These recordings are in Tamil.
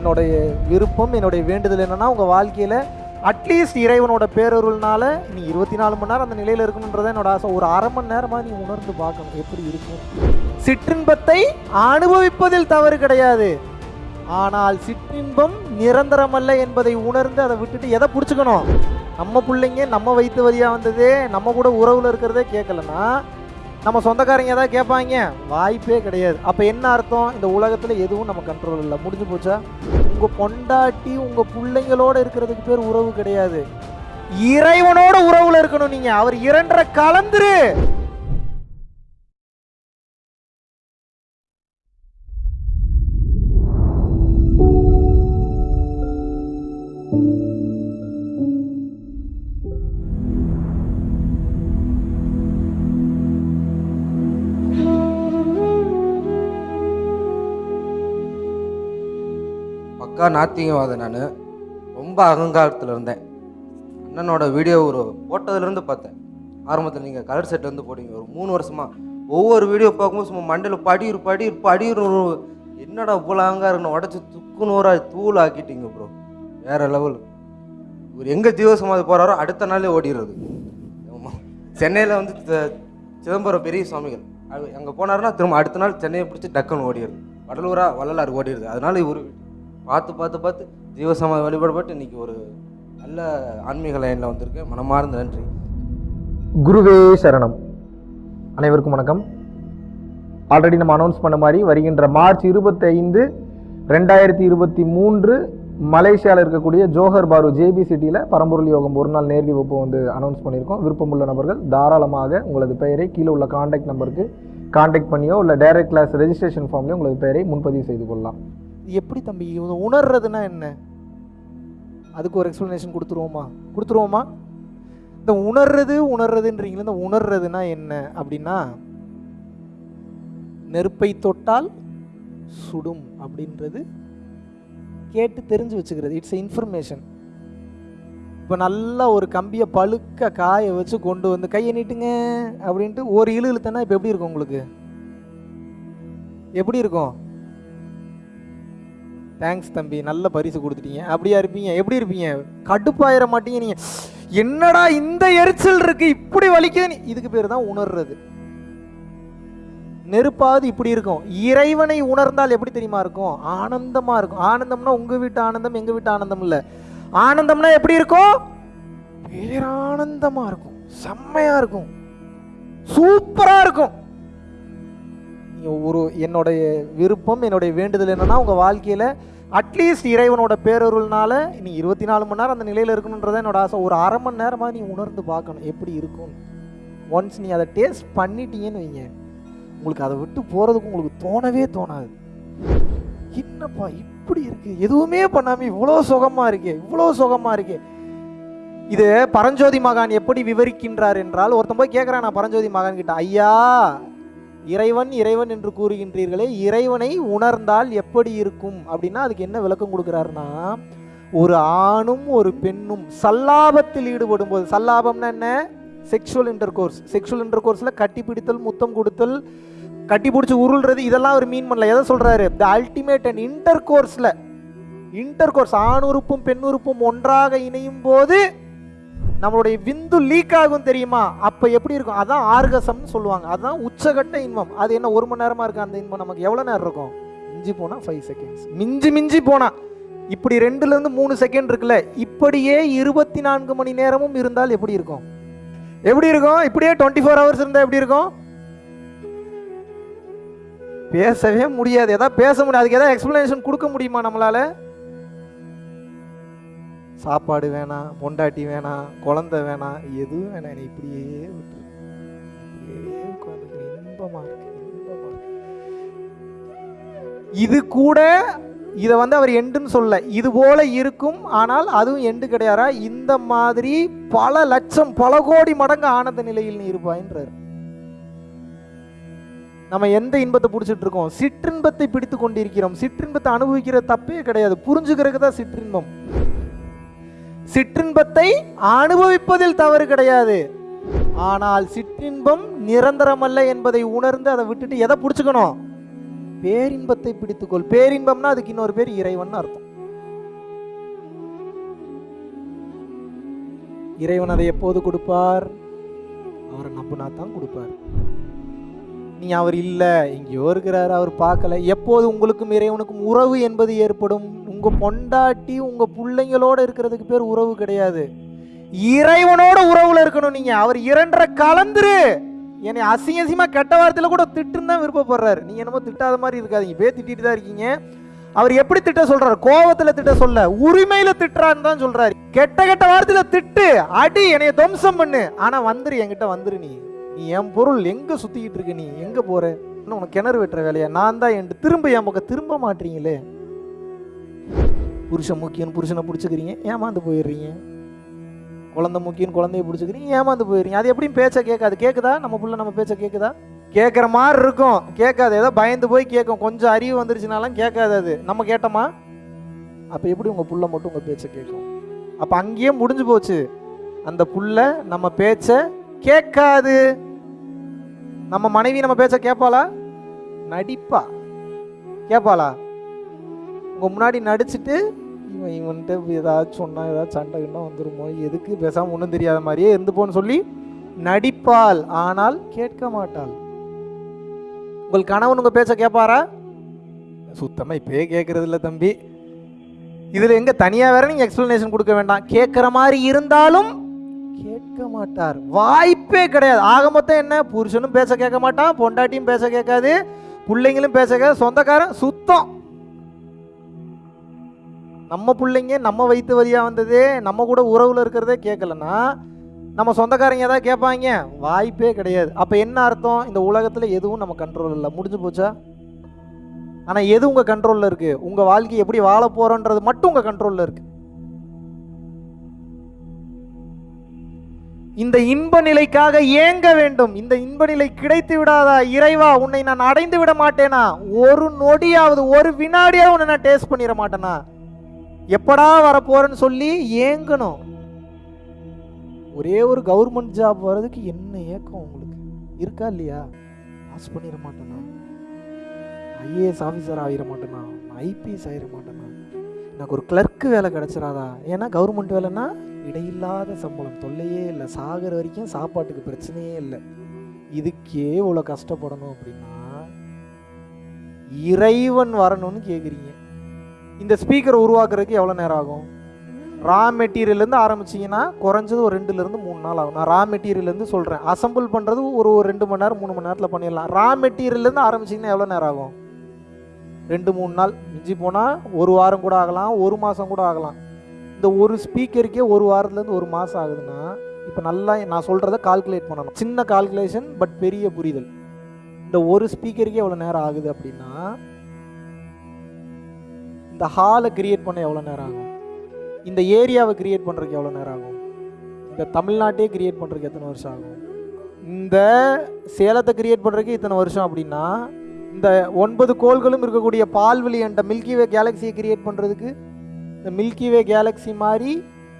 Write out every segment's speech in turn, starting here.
என்னுடைய விருப்பம் என்னுடைய வேண்டுதல் என்னன்னா உங்கள் வாழ்க்கையில் அட்லீஸ்ட் இறைவனோட பேரொருள்னால நீ இருபத்தி நாலு மணி நேரம் அந்த நிலையில் இருக்கணுன்றத என்னோட ஆசை. ஒரு அரை மணி நேரமாக நீ உணர்ந்து பார்க்கணும் எப்படி இருக்கும். சிற்றின்பத்தை அனுபவிப்பதில் தவறு கிடையாது. ஆனால் சிற்றின்பம் நிரந்தரமல்ல என்பதை உணர்ந்து அதை விட்டுட்டு எதை பிடிச்சிக்கணும்? நம்ம பிள்ளைங்க நம்ம வயிற்று வழியாக வந்ததே நம்ம கூட உறவில் இருக்கிறதே கேட்கலன்னா நம்ம சொந்தக்காரங்க ஏதாவது கேட்பாங்க. வாய்ப்பே கிடையாது. அப்போ என்ன அர்த்தம்? இந்த உலகத்தில் எதுவும் நம்ம கண்ட்ரோல் இல்லை. முடிஞ்சு போச்சா? உங்கள் பொண்டாட்டி உங்கள் பிள்ளைங்களோட இருக்கிறதுக்கு பேர் உறவு கிடையாது. இறைவனோட உறவுல இருக்கணும் நீங்க. அவர் இரண்டரை கலந்துரு. பக்கா நாத்திகவாதம் நான். ரொம்ப அகங்காரத்தில் இருந்தேன். அண்ணனோட வீடியோ ஒரு போட்டதுலேருந்து பார்த்தேன். ஆரம்பத்தில் நீங்கள் கலர் செட் வந்து போட்டீங்க. ஒரு மூணு வருஷமாக ஒவ்வொரு வீடியோ பார்க்கும்போது சும்மா மண்டையில் படியூர் படியூர் படியூர் என்னடா இவ்வளோ அகங்காரம் உடச்சி துக்கு நூறாக தூள் ஆக்கிட்டீங்க ப்ரோ வேறு லெவல் இவர் எங்கே ஜீவசமாதி போகிறாரோ அடுத்த நாளே ஓடிடுறது. ஆமாம் சென்னையில் வந்து சிதம்பரம் பெரிய சுவாமிகள். அங்கே போனாருன்னா திரும்ப அடுத்த நாள் சென்னையை பிடிச்சி டக்குன்னு ஓடிடுது வடலூரா வள்ளலாறு ஓடிடுது அதனால இவர் பார்த்து பார்த்து பார்த்து ஜீவசமாதி வழிபடப்பட்டு இன்னைக்கு ஒரு நல்ல ஆன்மீக லைனில் வந்திருக்கேன். மனமார்ந்த நன்றி. குருவே சரணம். அனைவருக்கும் வணக்கம். ஆல்ரெடி நம்ம அனௌன்ஸ் பண்ண மாதிரி வருகின்ற மார்ச் இருபத்தைந்து ரெண்டாயிரத்தி இருபத்தி மூன்று மலேசியாவில் இருக்கக்கூடிய ஜோஹர் பாரு ஜேபி சிட்டியில் பரம்பொருள் யோகம் ஒரு நாள் நேரடி வகுப்பு வந்து அனௌன்ஸ் பண்ணியிருக்கோம். விருப்பமுள்ள நபர்கள் தாராளமாக உங்களது பெயரை கீழே உள்ள காண்டாக்ட் நம்பருக்கு காண்டாக்ட் பண்ணியோ இல்லை டைரக்ட் கிளாஸ் ரெஜிஸ்ட்ரேஷன் ஃபார்ம்லேயோ உங்களது பெயரை முன்பதிவு செய்து கொள்ளலாம். எப்படி தம்பி? உணர்றதுன்னா என்ன? அதுக்கு ஒரு எக்ஸ்ப்ளனேஷன் கொடுத்துருவோமா? கொடுத்துருவோமா? இந்த உணர்றது உணர்றதுன்றீங்களா இந்த உணர்றதுனா என்ன அப்படின்னா நெருப்பை தொட்டால் சுடும் அப்படின்றது கேட்டு தெரிஞ்சு வச்சுக்கிறது. இட்ஸ் இன்ஃபர்மேஷன் இப்போ நல்லா ஒரு கம்பியை பழுக்க காய வச்சு கொண்டு வந்து கையை நீட்டுங்க அப்படின்ட்டு ஒரு இழு இழுத்தனா இப்போ எப்படி இருக்கும் உங்களுக்கு? எப்படி இருக்கும்? தேங்க்ஸ் தம்பி நல்ல பரிசு கொடுத்துட்டீங்க. அப்படியா இருப்பீங்க? எப்படி இருப்பீங்க? கடுப்பாயிர மாட்டீங்க நீங்க. என்னடா இந்த எரிச்சல் இருக்கு? இப்படி வலிக்குது நீ- இதுக்கு பேர் தான் உணர்றது. நெருப்பாவது இப்படி இருக்கும். இறைவனை உணர்ந்தால் எப்படி தெரியுமா இருக்கும்? ஆனந்தமா இருக்கும். ஆனந்தம்னா உங்க வீட்டு ஆனந்தம் எங்க வீட்டு ஆனந்தம் இல்ல. ஆனந்தம்னா எப்படி இருக்கும்? பேரானந்தமா இருக்கும். செம்மையா இருக்கும். சூப்பரா இருக்கும். ஒரு என்னுடைய விருப்பம் என்னுடைய வேண்டுதல் என்னென்னா உங்கள் வாழ்க்கையில் அட்லீஸ்ட் இறைவனோட பேரொருள்னால நீ இருபத்தி நாலு மணி நேரம் அந்த நிலையில் இருக்கணுன்றத என்னோட ஆசை. ஒரு அரை மணி நேரமாக நீ உணர்ந்து பார்க்கணும் எப்படி இருக்கும். ஒன்ஸ் நீ அதை டேஸ்ட் பண்ணிட்டீங்கன்னு வைங்க. உங்களுக்கு அதை விட்டு போகிறதுக்கு உங்களுக்கு தோணவே தோணாது. என்னப்பா இப்படி இருக்கு? எதுவுமே பண்ணாமல் இவ்வளோ சுகமாக இருக்கே இவ்வளோ சுகமாக இருக்கே. இது பரஞ்சோதி மகான் எப்படி விவரிக்கின்றார் என்றால் ஒருத்தன் போய் கேட்குறான் நான் பரஞ்சோதி மகான் கிட்ட ஐயா இறைவன் இறைவன் என்று கூறுகின்றீர்களே இறைவனை உணர்ந்தால் எப்படி இருக்கும்? அப்படின்னா அதுக்கு என்ன விளக்கம் கொடுக்குறாருன்னா ஒரு ஆணும் ஒரு பெண்ணும் சல்லாபத்தில் ஈடுபடும் போது சல்லாபம்னா என்ன? செக்ஷுவல் இன்டர் கோர்ஸ் செக்ஷுவல் இன்டர் கோர்ஸில் கட்டி பிடித்தல் முத்தம் கொடுத்தல் கட்டி பிடிச்சி உருள்றது இதெல்லாம் அவர் மீன் பண்ணல. எதை சொல்கிறாரு த அல்டிமேட் அண்ட் இன்டர் கோர்ஸில் இன்டர் கோர்ஸ் ஆணுறுப்பும் பெண்ணுறுப்பும் பெண் உறுப்பும் ஒன்றாக இணையும் போது நம்மளுடைய விந்து லீக் ஆகும் தெரியுமா? அப்போ எப்படி இருக்கும்? அதான் ஆர்கசம்னு சொல்லுவாங்க. அதுதான் உச்சகட்ட இன்பம். அது என்ன ஒரு மணி நேரமாக இருக்கும் அந்த இன்பம்? நமக்கு எவ்வளோ நேரம் இருக்கும்? மிஞ்சி போனால் ஃபைவ் செகண்ட்ஸ் மிஞ்சி மிஞ்சி போனால் இப்படி ரெண்டுலேருந்து மூணு செகண்ட் இருக்குல்ல இப்படியே இருபத்தி நான்கு மணி நேரமும் இருந்தால் எப்படி இருக்கும்? எப்படி இருக்கும்? இப்படியே டுவெண்ட்டி ஃபோர் ஹவர்ஸ் இருந்தால் எப்படி இருக்கும்? பேசவே முடியாது. ஏதாவது பேச முடியாது அதுக்கு ஏதாவது எக்ஸ்பிளனேஷன் கொடுக்க முடியுமா நம்மளால? சாப்பாடு வேணாம் பொண்டாட்டி வேணாம் குழந்தை வேணாம் எதுவும் வேணாம் என்னை இப்படியே விட்டு இப்படியே உட்காந்து இன்பமா இருக்கு இன்பமா இது கூட இதை வந்து அவர் எண்டுன்னு சொல்ல இது போல இருக்கும் ஆனால் அதுவும் எண்டு கிடையாரா இந்த மாதிரி பல லட்சம் பல கோடி மடங்கு ஆனந்த நிலையில் நீ இருப்பாயின்றார். நம்ம எந்த இன்பத்தை பிடிச்சிட்டு இருக்கோம்? சிற்றின்பத்தை பிடித்து கொண்டிருக்கிறோம். சிற்றின்பத்தை அனுபவிக்கிற தப்பே கிடையாது. புரிஞ்சுக்கிறதுக்கு தான் சிற்றின்பம். சிற்றின்பத்தை அனுபவிப்பதில் தவறு கிடையாது. ஆனால் சிற்றின்பம் நிரந்தரம் அல்ல என்பதை உணர்ந்து அதை விட்டுட்டு எதை பிடிச்சுக்கணும்? பேரின்பத்தை பிடித்துக்கொள். பேரின்பம்னா அதுக்கு இன்னொரு பேர் இறைவன் அர்த்தம். இறைவன் அதை எப்போது கொடுப்பார்? அவரை நம்பினா தான் கொடுப்பார். நீ அவர் இல்லை எங்கேயோ இருக்கிறார் அவர் பார்க்கல. எப்போது உங்களுக்கும் இறைவனுக்கும் உறவு என்பது ஏற்படும்? உங்கள் பொண்டாட்டி உங்கள் பிள்ளைங்களோட இருக்கிறதுக்கு பேர் உறவு கிடையாது. இறைவனோட உறவுல இருக்கணும் நீங்க. அவர் இரண்டரை கலந்துரு. என்னை அசிங்க அசிங்கமாக கெட்ட வார்த்தையில கூட திட்டுன்னு தான் விருப்பப்படுறாரு. நீங்க என்னமோ திட்டாத மாதிரி இருக்காதீங்க. பேர் திட்டிட்டு தான் இருக்கீங்க. அவர் எப்படி திட்ட சொல்றாரு? கோபத்துல திட்ட சொல்ல. உரிமையில திட்டுறான்னு தான் சொல்றாரு. கெட்ட கெட்ட வார்த்தையில திட்டு. அடி என்னைய துவம்சம் பண்ணு. ஆனா வந்துரு என்கிட்ட வந்துரு நீ. நீ என் பொருள் எங்க சுத்திக்கிட்டு இருக்க நீ? எங்க போற? இன்னும் உனக்கு கிணறு வெட்டுற வேலையா? நான் தான் என் திரும்ப என் பக்கம் திரும்ப மாட்டீங்களே. புருஷன் முக்கியம் புருஷனை பிடிச்சிக்கிறீங்க ஏமாந்து போயிடுறீங்க. குழந்தை முக்கியம் குழந்தைய பிடிச்சிக்கிறீங்க ஏமாந்து போயிடுறீங்க. அது எப்படியும் பேச்சை கேட்காது. கேட்குதா நம்ம பிள்ளை நம்ம பேச்சை கேட்குதா கேட்குற மாதிரி இருக்கும். கேட்காது. ஏதோ பயந்து போய் கேட்கும். கொஞ்சம் அறிவு வந்துருச்சுனாலும் கேட்காது அது. நம்ம கேட்டோமா? அப்போ எப்படி உங்கள் புள்ள மட்டும் உங்கள் பேச்சை கேட்கும்? அப்போ அங்கேயே முடிஞ்சு போச்சு. அந்த புள்ள நம்ம பேச்சை கேட்காது. நம்ம மனைவி நம்ம பேச்சை கேட்பாளா? நடிப்பா. கேட்பாளா? உங்கள் முன்னாடி நடிச்சுட்டு இவன் இவன்ட்டு ஏதாச்சும் சொன்னால் ஏதாச்சும் சண்டை கிண்டை வந்துருமோ? எதுக்கு? பேசாமல் ஒன்றும் தெரியாத மாதிரியே இருந்து போன்னு சொல்லி நடிப்பாள். ஆனால் கேட்க மாட்டாள். உங்கள் கணவன் உங்கள் பேச்ச கேட்பாரா? சுத்தமாக இப்பயே கேட்கறது இல்லை தம்பி. இதில் எங்கே தனியாக வேற நீங்கள் எக்ஸ்பிளனேஷன் கொடுக்க வேண்டாம். கேட்குற மாதிரி இருந்தாலும் கேட்க மாட்டார். வாய்ப்பே கிடையாது. ஆக மொத்தம் என்ன? புருஷனும் பேச கேட்க மாட்டான் பொண்டாட்டியும் பேச கேட்காது பிள்ளைங்களும் பேச கேட்காது சொந்தக்காரன் சுத்தம். நம்ம பிள்ளைங்க நம்ம வயிற்று வரியாக வந்ததே நம்ம கூட உறவில் இருக்கிறதே கேட்கலன்னா நம்ம சொந்தக்காரங்க ஏதாவது கேட்பாங்க வாய்ப்பே கிடையாது. அப்போ என்ன அர்த்தம்? இந்த உலகத்தில் எதுவும் நம்ம கண்ட்ரோல் இல்லை. முடிஞ்சு போச்சா? ஆனால் எது உங்கள் கண்ட்ரோலில் இருக்குது உங்கள் வாழ்க்கை எப்படி வாழ போகிறோன்றது மட்டும் உங்கள் கண்ட்ரோலில் இருக்குது இந்த இன்ப நிலைக்காக ஏங்க வேண்டும்? இந்த இன்ப நிலை கிடைத்து விடாதா? இறைவா உன்னை நான் அடைந்து விட மாட்டேனா? ஒரு நொடியாவது ஒரு வினாடியாவது உன்னை நான் டேஸ்ட் பண்ணிட மாட்டேனா? எப்படா வரப்போறேன்னு சொல்லி ஏங்கணும். ஒரே ஒரு கவர்மெண்ட் ஜாப் வர்றதுக்கு என்ன ஏக்கம் உங்களுக்கு? இருக்கா இல்லையா? பாஸ் பண்ணிட மாட்டேனா? ஐஏஎஸ் ஆஃபீஸர் ஆகிட மாட்டேனா? ஐபிஎஸ் ஆகிட மாட்டேனா? எனக்கு ஒரு கிளர்க்கு வேலை கிடச்சிடாதா? ஏன்னா கவர்மெண்ட் வேலைன்னா இடையில்லாத சம்பளம். தொல்லையே இல்லை. சாகிற வரைக்கும் சாப்பாட்டுக்கு பிரச்சனையே இல்லை. இதுக்கே இவ்வளோ கஷ்டப்படணும் அப்படின்னா இறைவன் வரணும்னு கேட்குறீங்க இந்த ஸ்பீக்கரை உருவாக்குறதுக்கு எவ்வளோ நேரம் ஆகும்? ரா மெட்டீரியல்லேருந்து ஆரம்பிச்சிங்கன்னா குறைஞ்சது ஒரு ரெண்டுலேருந்து மூணு நாள் ஆகும். நான் ரா மெட்டீரியல்லேருந்து சொல்கிறேன் அசம்பிள் பண்ணுறது ஒரு ஒரு ரெண்டு மணி நேரம் மூணு மணி நேரத்தில் பண்ணிடலாம். ரா மெட்டீரியல்லேருந்து ஆரம்பிச்சிங்கன்னா எவ்வளோ நேரம் ஆகும்? ரெண்டு மூணு நாள். மிஞ்சி போனால் ஒரு வாரம் கூட ஆகலாம் ஒரு மாதம் கூட ஆகலாம். இந்த ஒரு ஸ்பீக்கருக்கே ஒரு வாரத்துலேருந்து ஒரு மாதம் ஆகுதுன்னா இப்போ நல்லா நான் சொல்கிறத கால்குலேட் பண்ணணும். சின்ன கால்குலேஷன் பட் பெரிய புரிதல். இந்த ஒரு ஸ்பீக்கருக்கே எவ்வளோ நேரம் ஆகுது அப்படின்னா இந்த ஹாலை கிரியேட் பண்ண எவ்வளோ நேரம் ஆகும்? இந்த ஏரியாவை கிரியேட் பண்ணுறதுக்கு எவ்வளோ நேரம் ஆகும்? இந்த தமிழ்நாட்டையே கிரியேட் பண்ணுறதுக்கு எத்தனை வருஷம் ஆகும்? இந்த சேலத்தை கிரியேட் பண்ணுறதுக்கு இத்தனை வருஷம் அப்படின்னா இந்த ஒன்பது கோள்களும் இருக்கக்கூடிய பால்வெளி என்ற மில்கிவே கேலக்சியை கிரியேட் பண்ணுறதுக்கு இந்த மில்கிவே கேலக்ஸி மாதிரி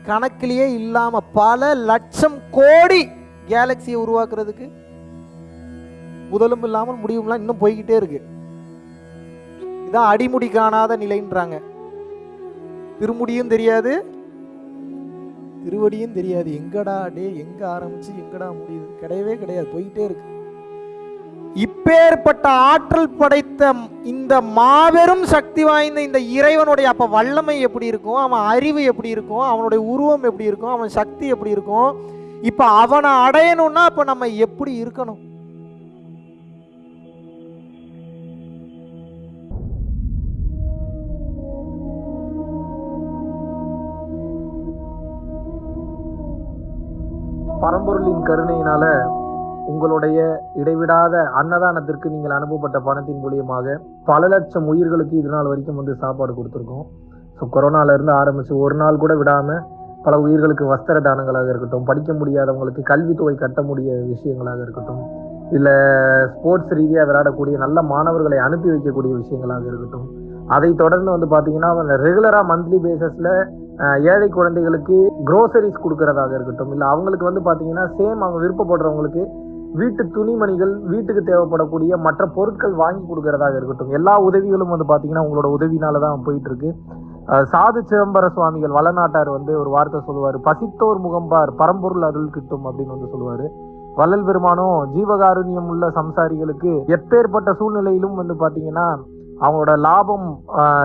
கணக்கிலேயே இல்லாமல் பல லட்சம் கோடி கேலக்சியை உருவாக்குறதுக்கு முதலும் இல்லாமல் முடிவும்லாம் இன்னும் போய்கிட்டே இருக்குது இதான் அடிமுடி காணாத நிலைன்றாங்க. திருமுடியும் தெரியாது திருவடியும் தெரியாது. எங்கடா டே எங்க ஆரம்பிச்சு எங்கடா முடியுது? கிடையவே கிடையாது போயிட்டே இருக்கு. இப்பேற்பட்ட ஆற்றல் படைத்த இந்த மாபெரும் சக்தி வாய்ந்த இந்த இறைவனுடைய அப்ப வல்லமை எப்படி இருக்கும்? அவன் அறிவு எப்படி இருக்கும்? அவனுடைய உருவம் எப்படி இருக்கும்? அவன் சக்தி எப்படி இருக்கும்? இப்ப அவனை அடையணும்னா அப்ப நம்ம எப்படி இருக்கணும்? பரம்பொருளின் கருணையினால உங்களுடைய இடைவிடாத அன்னதானத்திற்கு நீங்கள் அனுப்பப்பட்ட பணத்தின் மூலியமாக பல லட்சம் உயிர்களுக்கு இது நாள் வரைக்கும் வந்து சாப்பாடு கொடுத்துருக்கோம். ஸோ கொரோனால இருந்து ஆரம்பிச்சு ஒரு நாள் கூட விடாம பல உயிர்களுக்கு வஸ்திர தானங்களாக இருக்கட்டும் படிக்க முடியாதவங்களுக்கு கல்வித்தொகை கட்ட முடிய விஷயங்களாக இருக்கட்டும் இல்லை ஸ்போர்ட்ஸ் ரீதியாக விளையாடக்கூடிய நல்ல மாணவர்களை அனுப்பி வைக்கக்கூடிய விஷயங்களாக இருக்கட்டும் அதை தொடர்ந்து வந்து பார்த்தீங்கன்னா ரெகுலராக மந்த்லி பேசஸில் ஏழை குழந்தைகளுக்கு க்ரோசரிஸ் கொடுக்கறதாக இருக்கட்டும் இல்லை அவங்களுக்கு வந்து பார்த்தீங்கன்னா சேம் அவங்க விருப்பப்படுறவங்களுக்கு வீட்டு துணிமணிகள் வீட்டுக்கு தேவைப்படக்கூடிய மற்ற பொருட்கள் வாங்கி கொடுக்கறதாக இருக்கட்டும் எல்லா உதவிகளும் வந்து பார்த்தீங்கன்னா உங்களோட உதவினால தான் போயிட்டு இருக்கு சாது சிதம்பர சுவாமிகள் வளநாட்டார் வந்து ஒரு வார்த்தை சொல்லுவார் பசித்தோர் முகம்பார் பரம்பொருள் அருள் கிட்டும் அப்படின்னு வந்து சொல்லுவார். வள்ளல் பெருமானும் ஜீவகாருண்யம் உள்ள சம்சாரிகளுக்கு எப்பேற்பட்ட சூழ்நிலையிலும் வந்து பார்த்தீங்கன்னா அவங்களோட லாபம்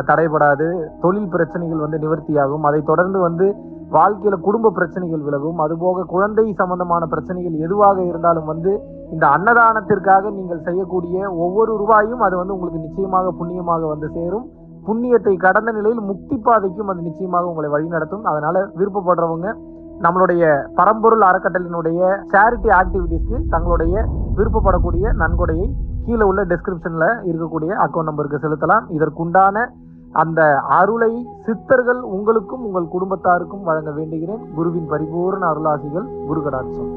தடைபடாது தொழில் பிரச்சனைகள் வந்து நிவர்த்தியாகும். அதை தொடர்ந்து வந்து வாழ்க்கையில குடும்ப பிரச்சனைகள் விலகும். அதுபோக குழந்தை சம்பந்தமான பிரச்சனைகள் எதுவாக இருந்தாலும் வந்து இந்த அன்னதானத்திற்காக நீங்கள் செய்யக்கூடிய ஒவ்வொரு ரூபாயும் அது வந்து உங்களுக்கு நிச்சயமாக புண்ணியமாக வந்து சேரும். புண்ணியத்தை கடந்த நிலையில் முக்தி பாதைக்கும் அது நிச்சயமாக உங்களை வழிநடத்தும் அதனால விருப்பப்படுறவங்க நம்மளுடைய பரம்பொருள் அறக்கட்டளையினுடைய சேரிட்டி ஆக்டிவிட்டிஸ்க்கு தங்களுடைய விருப்பப்படக்கூடிய நன்கொடையை கீழே உள்ள டெஸ்கிரிப்ஷனில் இருக்கக்கூடிய அக்கௌண்ட் நம்பருக்கு செலுத்தலாம். இதற்குண்டான அந்த அருளை சித்தர்கள் உங்களுக்கும் உங்கள் குடும்பத்தாருக்கும் வழங்க வேண்டுகிறேன். குருவின் பரிபூர்ண அருளாசிகள் குரு கடாட்சம்